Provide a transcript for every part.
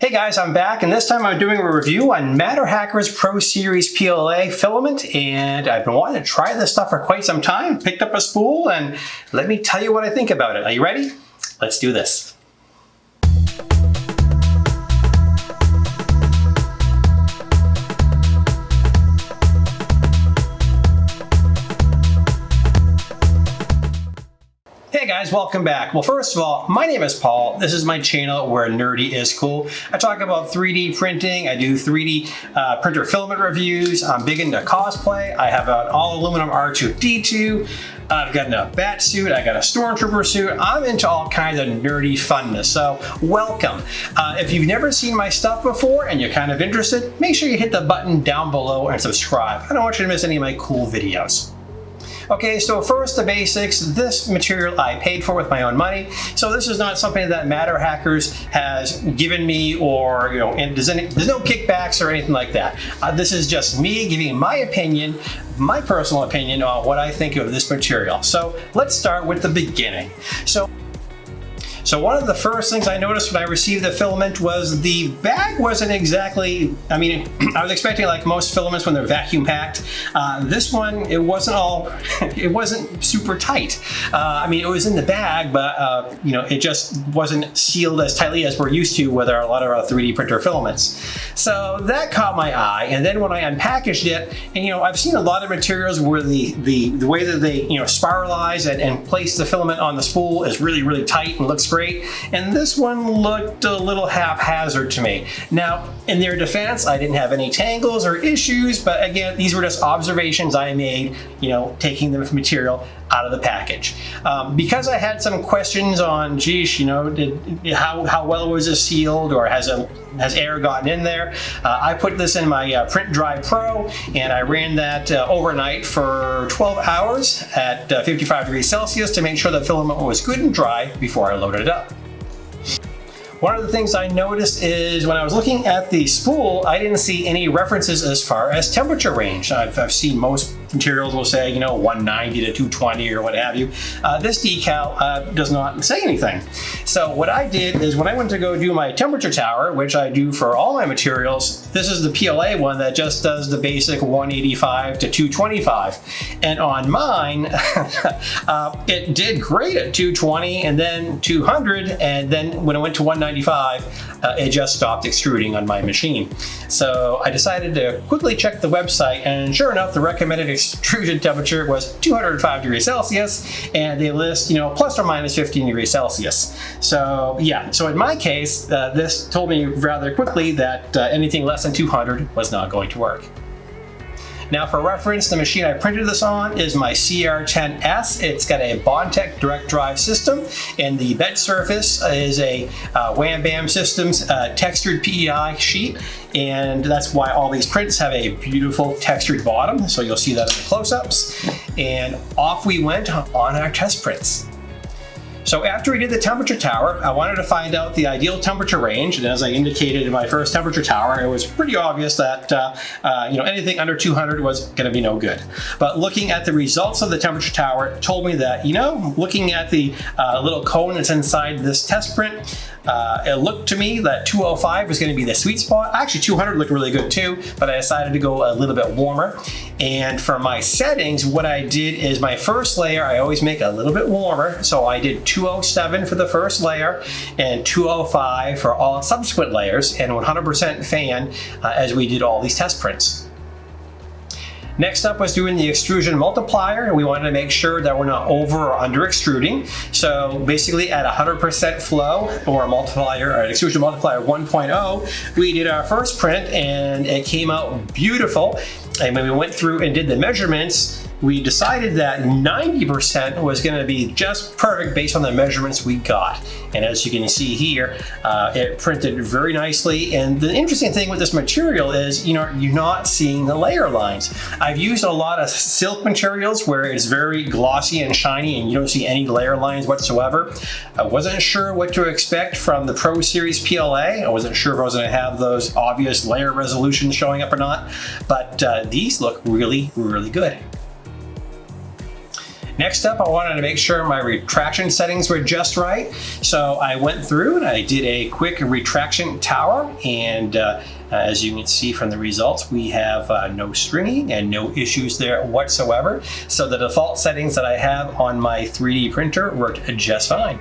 Hey guys, I'm back and this time I'm doing a review on MatterHackers Pro Series PLA filament and I've been wanting to try this stuff for quite some time. Picked up a spool and let me tell you what I think about it. Are you ready? Let's do this. Guys, welcome back. Well, first of all, my name is Paul. This is my channel where nerdy is cool. I talk about 3D printing. I do 3D uh, printer filament reviews. I'm big into cosplay. I have an all aluminum R2-D2. I've got a bat suit. I got a stormtrooper suit. I'm into all kinds of nerdy funness. So welcome. Uh, if you've never seen my stuff before and you're kind of interested, make sure you hit the button down below and subscribe. I don't want you to miss any of my cool videos. Okay, so first the basics. This material I paid for with my own money. So this is not something that MatterHackers has given me or, you know, and there's, any, there's no kickbacks or anything like that. Uh, this is just me giving my opinion, my personal opinion on what I think of this material. So let's start with the beginning. So so one of the first things I noticed when I received the filament was the bag wasn't exactly, I mean, I was expecting like most filaments when they're vacuum packed. Uh, this one, it wasn't all, it wasn't super tight. Uh, I mean, it was in the bag, but uh, you know, it just wasn't sealed as tightly as we're used to with our, a lot of our 3D printer filaments. So that caught my eye. And then when I unpackaged it, and you know, I've seen a lot of materials where the, the, the way that they, you know, spiralize and, and place the filament on the spool is really, really tight and looks great. And this one looked a little haphazard to me. Now, in their defense, I didn't have any tangles or issues, but again, these were just observations I made, you know, taking the material out of the package. Um, because I had some questions on, geez, you know, did, how, how well was this sealed or has, a, has air gotten in there? Uh, I put this in my uh, Print Dry Pro and I ran that uh, overnight for 12 hours at uh, 55 degrees Celsius to make sure the filament was good and dry before I loaded it up. One of the things I noticed is when I was looking at the spool, I didn't see any references as far as temperature range. I've, I've seen most materials will say, you know, 190 to 220 or what have you. Uh, this decal uh, does not say anything. So what I did is when I went to go do my temperature tower, which I do for all my materials, this is the PLA one that just does the basic 185 to 225. And on mine, uh, it did great at 220 and then 200. And then when it went to 195, uh, it just stopped extruding on my machine. So I decided to quickly check the website and sure enough, the recommended extrusion temperature was 205 degrees Celsius and they list, you know, plus or minus 15 degrees Celsius. So yeah, so in my case, uh, this told me rather quickly that uh, anything less than 200 was not going to work. Now for reference, the machine I printed this on is my CR10S. It's got a Bondtech direct drive system and the bed surface is a uh, Wham Bam Systems uh, textured PEI sheet and that's why all these prints have a beautiful textured bottom. So you'll see that in the close-ups. And off we went on our test prints. So after we did the temperature tower, I wanted to find out the ideal temperature range. And as I indicated in my first temperature tower, it was pretty obvious that uh, uh, you know anything under 200 was going to be no good. But looking at the results of the temperature tower told me that, you know, looking at the uh, little cone that's inside this test print, uh, it looked to me that 205 was going to be the sweet spot. Actually, 200 looked really good too, but I decided to go a little bit warmer. And for my settings, what I did is my first layer, I always make a little bit warmer. So I did 207 for the first layer and 205 for all subsequent layers and 100% fan uh, as we did all these test prints. Next up was doing the extrusion multiplier. And we wanted to make sure that we're not over or under extruding. So basically at 100% flow or a multiplier or an extrusion multiplier 1.0, we did our first print and it came out beautiful. And when we went through and did the measurements, we decided that 90% was going to be just perfect based on the measurements we got. And as you can see here, uh, it printed very nicely. And the interesting thing with this material is, you know, you're not seeing the layer lines. I've used a lot of silk materials where it's very glossy and shiny and you don't see any layer lines whatsoever. I wasn't sure what to expect from the Pro Series PLA. I wasn't sure if I was going to have those obvious layer resolutions showing up or not, but uh, these look really, really good. Next up, I wanted to make sure my retraction settings were just right. So I went through and I did a quick retraction tower and uh, as you can see from the results, we have uh, no stringing and no issues there whatsoever. So the default settings that I have on my 3D printer worked just fine.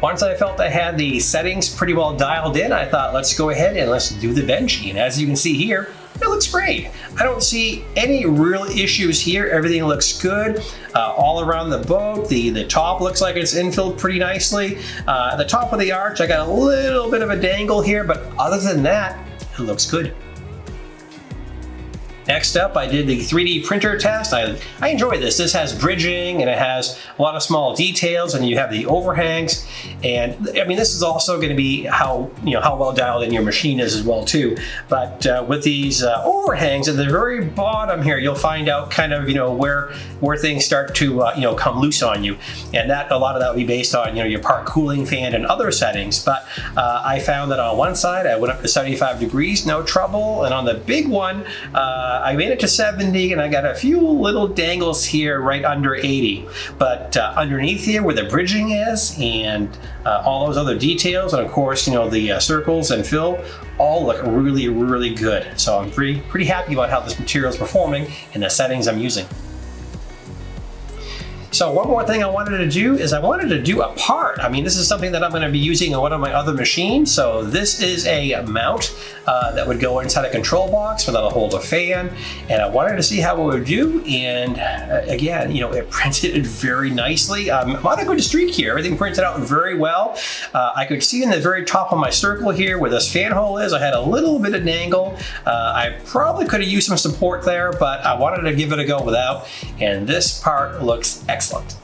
Once I felt I had the settings pretty well dialed in, I thought let's go ahead and let's do the Benchy. And as you can see here, it looks great. I don't see any real issues here. Everything looks good. Uh, all around the boat, the, the top looks like it's infilled pretty nicely. Uh, the top of the arch, I got a little bit of a dangle here, but other than that, it looks good. Next up, I did the 3D printer test. I, I enjoy this. This has bridging and it has a lot of small details and you have the overhangs. And I mean, this is also going to be how, you know, how well dialed in your machine is as well too. But uh, with these uh, overhangs at the very bottom here, you'll find out kind of, you know, where, where things start to, uh, you know, come loose on you. And that, a lot of that will be based on, you know, your part cooling fan and other settings. But uh, I found that on one side, I went up to 75 degrees, no trouble. And on the big one, uh, uh, I made it to 70 and I got a few little dangles here right under 80. But uh, underneath here where the bridging is and uh, all those other details and of course, you know, the uh, circles and fill all look really, really good. So I'm pretty, pretty happy about how this material is performing and the settings I'm using. So one more thing I wanted to do is I wanted to do a part. I mean, this is something that I'm going to be using on one of my other machines. So this is a mount uh, that would go inside a control box that'll hold a fan. And I wanted to see how it would do. And uh, again, you know, it printed it very nicely. Um, I'm on a good streak here. Everything printed out very well. Uh, I could see in the very top of my circle here where this fan hole is, I had a little bit of dangle. Uh, I probably could have used some support there, but I wanted to give it a go without. And this part looks excellent excellent.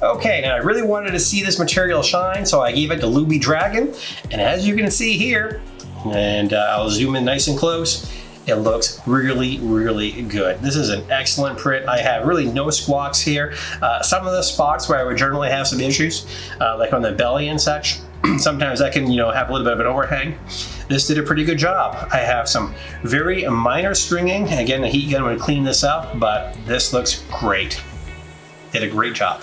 Okay, now I really wanted to see this material shine, so I gave it to Luby Dragon. And as you can see here, and uh, I'll zoom in nice and close, it looks really, really good. This is an excellent print. I have really no squawks here. Uh, some of the spots where I would generally have some issues, uh, like on the belly and such, sometimes that can, you know, have a little bit of an overhang. This did a pretty good job. I have some very minor stringing. Again, the heat gun would clean this up, but this looks great did a great job.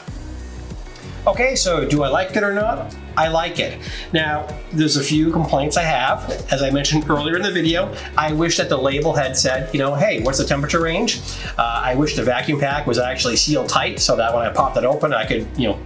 Okay, so do I like it or not? I like it. Now, there's a few complaints I have. As I mentioned earlier in the video, I wish that the label had said, you know, hey, what's the temperature range? Uh, I wish the vacuum pack was actually sealed tight so that when I popped it open, I could, you know,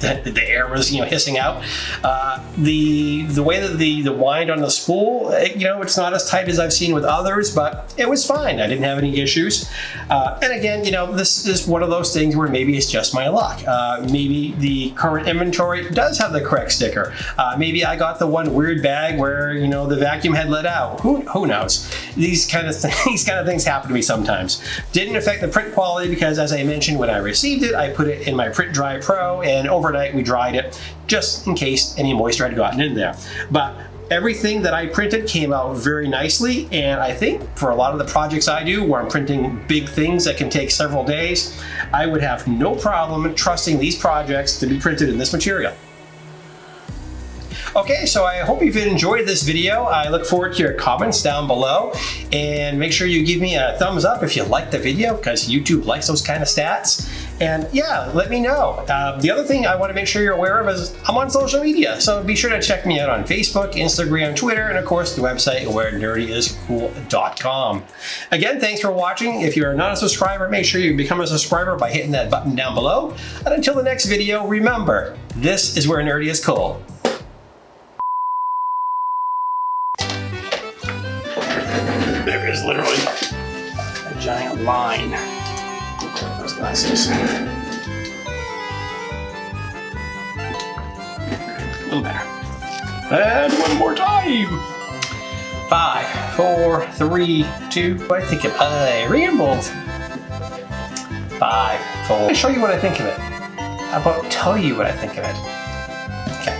the, air was you know hissing out. Uh, the the way that the the wind on the spool, it, you know, it's not as tight as I've seen with others, but it was fine. I didn't have any issues. Uh, and again, you know, this is one of those things where maybe it's just my luck. Uh, maybe the current inventory does have the correct sticker. Uh, maybe I got the one weird bag where you know the vacuum had let out. Who who knows? These kind of these kind of things happen to me sometimes. Didn't affect the print quality because, as I mentioned, when I received it, I put it in my Print Dry Pro and over overnight we dried it just in case any moisture had gotten in there. But everything that I printed came out very nicely and I think for a lot of the projects I do where I'm printing big things that can take several days, I would have no problem trusting these projects to be printed in this material. Okay, so I hope you've enjoyed this video. I look forward to your comments down below and make sure you give me a thumbs up if you like the video because YouTube likes those kind of stats. And yeah, let me know. Uh, the other thing I want to make sure you're aware of is I'm on social media, so be sure to check me out on Facebook, Instagram, Twitter, and of course the website where nerdyiscool.com. Again, thanks for watching. If you're not a subscriber, make sure you become a subscriber by hitting that button down below. And until the next video, remember, this is where nerdy is cool. There is literally a giant line. Glasses. A little better. And one more time. Five, four, three, two. I think of uh, I rambled. Five, four. I'll show you what I think of it. How about tell you what I think of it? Okay.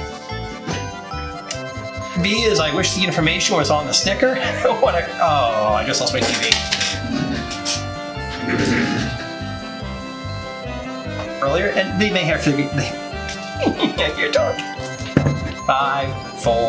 B is I wish the information was on the sticker. what a, oh, I just lost my TV. Earlier, and they may have to be, you're dark. Five,